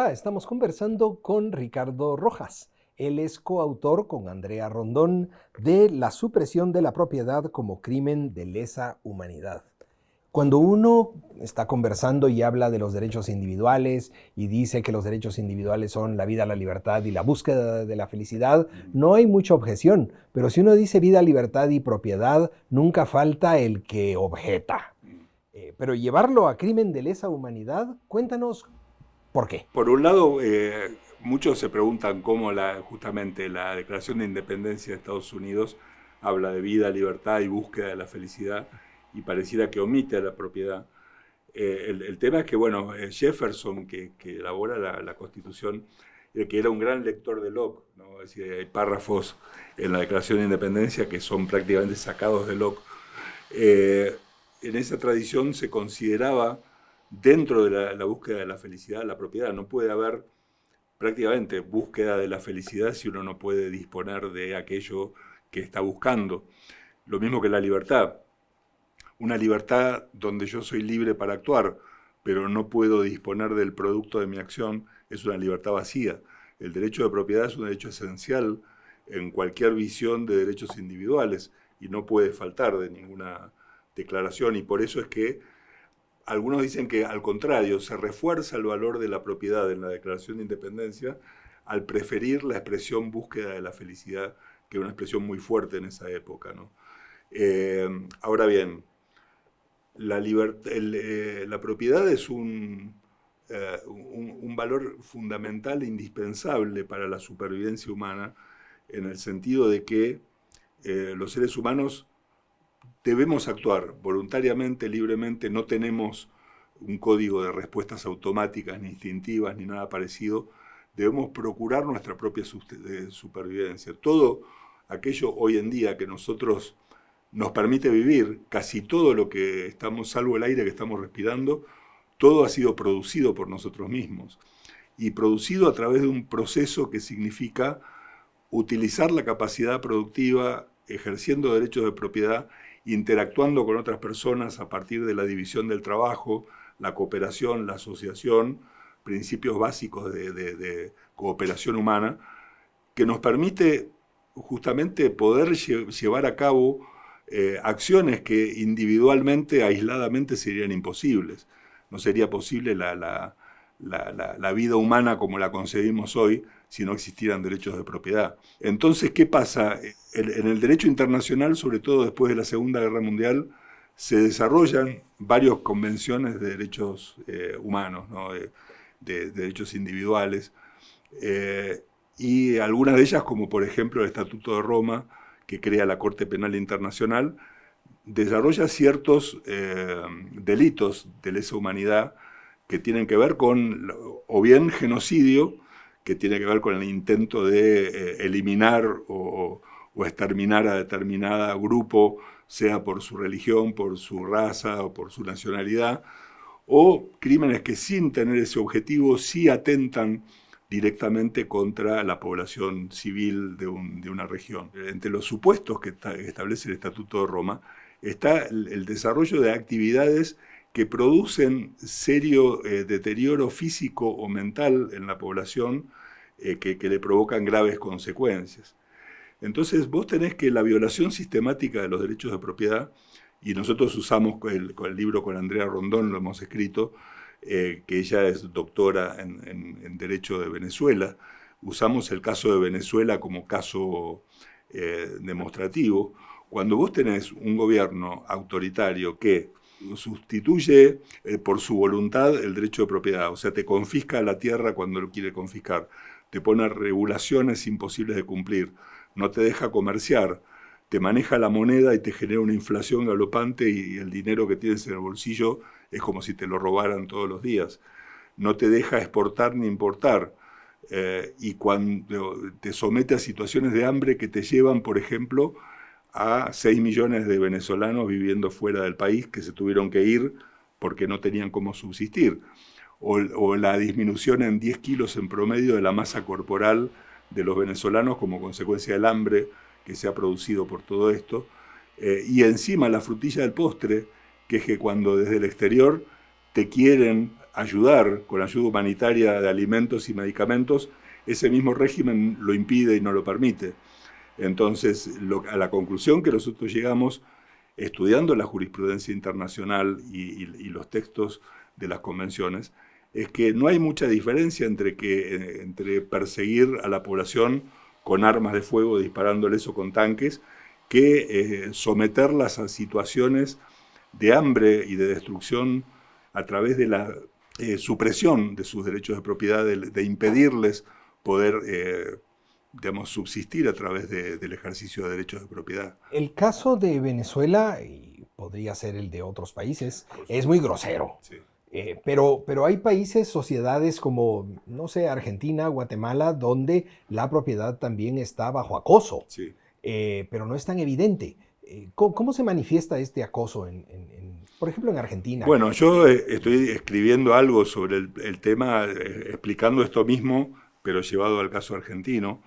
Hola, estamos conversando con Ricardo Rojas. Él es coautor con Andrea Rondón de La supresión de la propiedad como crimen de lesa humanidad. Cuando uno está conversando y habla de los derechos individuales y dice que los derechos individuales son la vida, la libertad y la búsqueda de la felicidad, no hay mucha objeción. Pero si uno dice vida, libertad y propiedad, nunca falta el que objeta. Eh, pero llevarlo a crimen de lesa humanidad, cuéntanos ¿Por qué? Por un lado, eh, muchos se preguntan cómo la, justamente la Declaración de Independencia de Estados Unidos habla de vida, libertad y búsqueda de la felicidad y pareciera que omite la propiedad. Eh, el, tema es que, bueno, eh, Jefferson, que, elabora la, Constitución, que era un gran lector de Locke, ¿no? es decir, hay párrafos en la Declaración de Independencia que son prácticamente sacados de Locke. en esa tradición se consideraba dentro de la, búsqueda de la felicidad, la propiedad. No puede haber prácticamente búsqueda de la felicidad si uno no puede disponer de aquello que está buscando. Lo mismo que la libertad. Una libertad donde yo soy libre para actuar, pero no puedo disponer del producto de mi acción, es una libertad vacía. El derecho de propiedad es un derecho esencial en cualquier visión de derechos individuales y no puede faltar de ninguna declaración y por eso es que algunos dicen que al contrario, se refuerza el valor de la propiedad en la Declaración de Independencia al preferir la expresión búsqueda de la felicidad, que es una expresión muy fuerte en esa época. Eh, ahora bien, la, eh, propiedad es eh, un, valor fundamental e indispensable para la supervivencia humana, en el sentido de que los seres humanos debemos actuar voluntariamente, libremente, no tenemos un código de respuestas automáticas, ni instintivas, ni nada parecido, debemos procurar nuestra propia supervivencia. Todo aquello hoy en día que nosotros nos permite vivir, casi todo lo que estamos, salvo el aire que estamos respirando, todo ha sido producido por nosotros mismos. Y producido a través de un proceso que significa utilizar la capacidad productiva, ejerciendo derechos de propiedad interactuando con otras personas a partir de la división del trabajo, la cooperación, la asociación, principios básicos de, cooperación humana, que nos permite justamente poder llevar a cabo eh, acciones que individualmente, aisladamente serían imposibles. No sería posible la, la vida humana como la concebimos hoy si no existieran derechos de propiedad. Entonces, ¿qué pasa? En el derecho internacional, sobre todo después de la Segunda Guerra Mundial, se desarrollan varias convenciones de derechos eh, humanos, de, derechos individuales, eh, y algunas de ellas, como por ejemplo el Estatuto de Roma, que crea la Corte Penal Internacional, desarrolla ciertos eh, delitos de lesa humanidad que tienen que ver con o bien genocidio, que tiene que ver con el intento de eh, eliminar o, exterminar a determinada grupo, sea por su religión, por su raza o por su nacionalidad, o crímenes que sin tener ese objetivo sí atentan directamente contra la población civil de, una región. Entre los supuestos que, establece el Estatuto de Roma está el desarrollo de actividades que producen serio eh, deterioro físico o mental en la población eh, que, le provocan graves consecuencias. Entonces vos tenés que la violación sistemática de los derechos de propiedad, y nosotros usamos el, libro con Andrea Rondón, lo hemos escrito, eh, que ella es doctora en, Derecho de Venezuela, usamos el caso de Venezuela como caso demostrativo, cuando vos tenés un gobierno autoritario que sustituye eh, por su voluntad el derecho de propiedad, o sea, te confisca la tierra cuando lo quiere confiscar, te pone regulaciones imposibles de cumplir, no te deja comerciar, te maneja la moneda y te genera una inflación galopante y el dinero que tienes en el bolsillo es como si te lo robaran todos los días. No te deja exportar ni importar. Eh, y cuando te somete a situaciones de hambre que te llevan, por ejemplo, a 6 millones de venezolanos viviendo fuera del país que se tuvieron que ir porque no tenían cómo subsistir. O, la disminución en 10 kilos en promedio de la masa corporal de los venezolanos como consecuencia del hambre que se ha producido por todo esto. Eh, y encima la frutilla del postre, que es que cuando desde el exterior te quieren ayudar con ayuda humanitaria de alimentos y medicamentos, ese mismo régimen lo impide y no lo permite. Entonces, a la conclusión que nosotros llegamos estudiando la jurisprudencia internacional y, los textos de las convenciones, es que no hay mucha diferencia entre, que, eh, entre perseguir a la población con armas de fuego, disparándoles o con tanques, que eh, someterlas a situaciones de hambre y de destrucción a través de la eh, supresión de sus derechos de propiedad, de, impedirles poder digamos, subsistir a través del ejercicio de derechos de propiedad. El caso de Venezuela, y podría ser el de otros países, es muy grosero. Eh, pero, pero hay países, sociedades como, no sé, Argentina, Guatemala, donde la propiedad también está bajo acoso, eh, pero no es tan evidente. Eh, ¿Cómo, se manifiesta este acoso, en, por ejemplo, en Argentina? Bueno, yo estoy escribiendo algo sobre el tema, explicando esto mismo, pero llevado al caso argentino.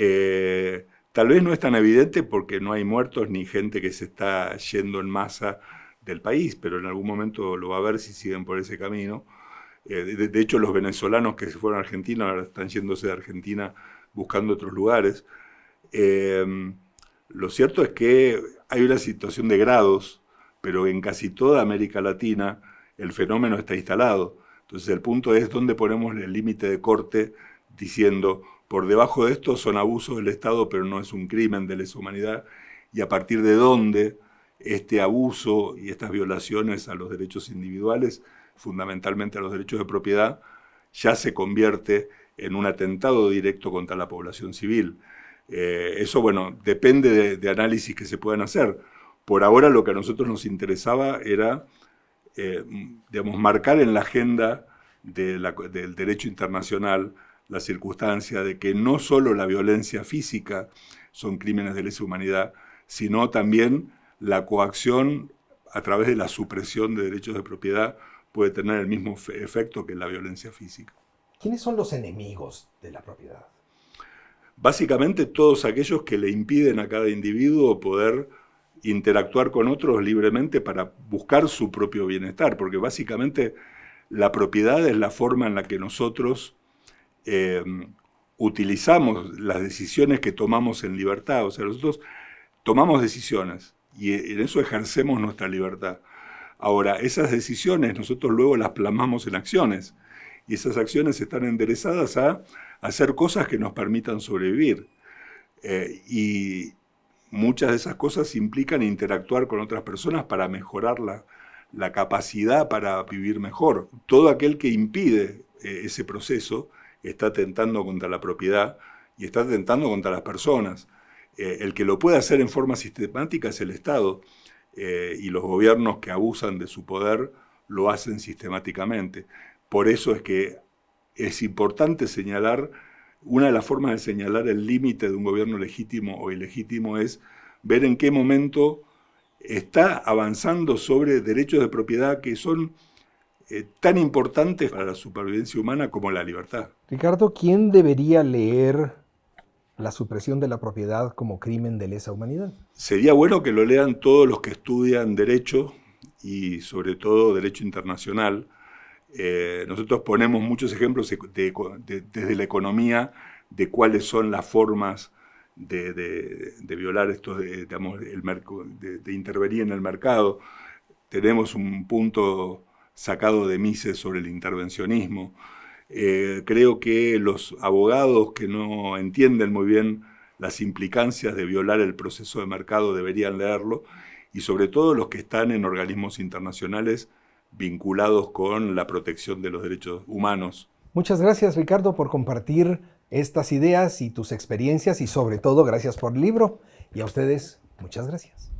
Eh, tal vez no es tan evidente porque no hay muertos ni gente que se está yendo en masa del país, pero en algún momento lo va a ver si siguen por ese camino. Eh, de, hecho, los venezolanos que se fueron a Argentina ahora están yéndose de Argentina buscando otros lugares. Em, lo cierto es que hay una situación de grados, pero en casi toda América Latina el fenómeno está instalado. Entonces el punto es dónde ponemos el límite de corte diciendo por debajo de esto son abusos del Estado, pero no es un crimen de lesa humanidad, y a partir de dónde este abuso y estas violaciones a los derechos individuales, fundamentalmente a los derechos de propiedad, ya se convierte en un atentado directo contra la población civil. Eh, eso, bueno, depende de, análisis que se puedan hacer. Por ahora lo que a nosotros nos interesaba era, eh, digamos, marcar en la agenda del derecho internacional la circunstancia de que no solo la violencia física son crímenes de lesa humanidad, sino también la coacción a través de la supresión de derechos de propiedad puede tener el mismo efecto que la violencia física. ¿Quiénes son los enemigos de la propiedad? Básicamente todos aquellos que le impiden a cada individuo poder interactuar con otros libremente para buscar su propio bienestar, porque básicamente la propiedad es la forma en la que nosotros Em, utilizamos las decisiones que tomamos en libertad. O sea, nosotros tomamos decisiones y en eso ejercemos nuestra libertad. Ahora, esas decisiones nosotros luego las plasmamos en acciones y esas acciones están enderezadas a hacer cosas que nos permitan sobrevivir. Eh, y muchas de esas cosas implican interactuar con otras personas para mejorar la, la capacidad para vivir mejor. Todo aquel que impide eh, ese proceso está atentando contra la propiedad y está atentando contra las personas. Eh, el que lo puede hacer en forma sistemática es el Estado eh, y los gobiernos que abusan de su poder lo hacen sistemáticamente. Por eso es que es importante señalar, una de las formas de señalar el límite de un gobierno legítimo o ilegítimo es ver en qué momento está avanzando sobre derechos de propiedad que son eh, tan importantes para la supervivencia humana como la libertad. Ricardo, ¿quién debería leer la supresión de la propiedad como crimen de lesa humanidad? Sería bueno que lo lean todos los que estudian derecho y sobre todo derecho internacional. Eh, nosotros ponemos muchos ejemplos desde la economía de cuáles son las formas de, violar esto, de, de intervenir en el mercado. Tenemos un punto sacado de Mises sobre el intervencionismo. Eh, creo que los abogados que no entienden muy bien las implicancias de violar el proceso de mercado deberían leerlo y sobre todo los que están en organismos internacionales vinculados con la protección de los derechos humanos. Muchas gracias Ricardo por compartir estas ideas y tus experiencias y sobre todo gracias por el libro y a ustedes muchas gracias.